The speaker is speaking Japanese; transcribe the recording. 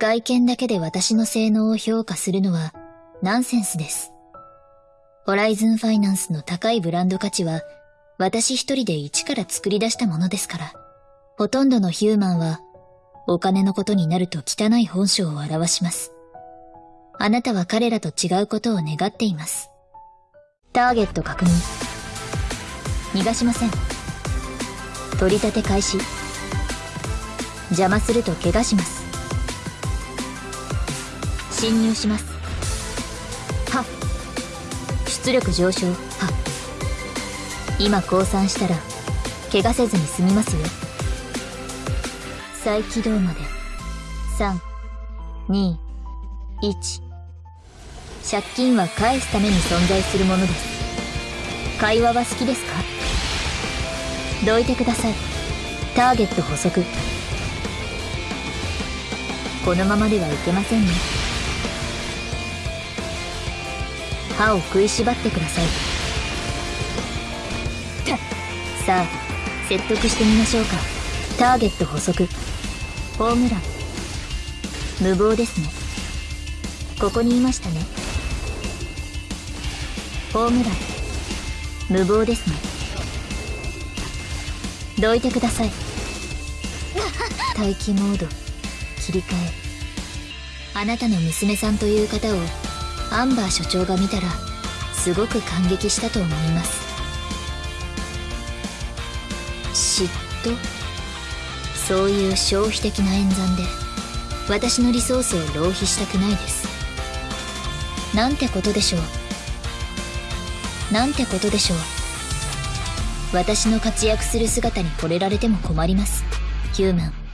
外見だけで私の性能を評価するのはナンセンスです。ホライズンファイナンスの高いブランド価値は私一人で一から作り出したものですから、ほとんどのヒューマンはお金のことになると汚い本性を表します。あなたは彼らと違うことを願っています。ターゲット確認。逃がしません。取り立て開始。邪魔すると怪我します。侵入します。はっ。出力上昇。はっ。今降参したら、怪我せずに済みますよ。再起動まで。3、2、1。借金は返すために存在するものです。会話は好きですか？どいてください。ターゲット補足。このままではいけませんね。歯を食いしばってください。さあ、説得してみましょうか。ターゲット補足。ホームラン。無謀ですね。ここにいましたね。ホームラン。無謀ですね。どいてください。待機モード。切り替え。あなたの娘さんという方を、アンバー所長が見たら、すごく感激したと思います。嫉妬？そういう消費的な演算で、私のリソースを浪費したくないです。なんてことでしょう？なんてことでしょう？私の活躍する姿に惚れられても困ります。ヒューマン。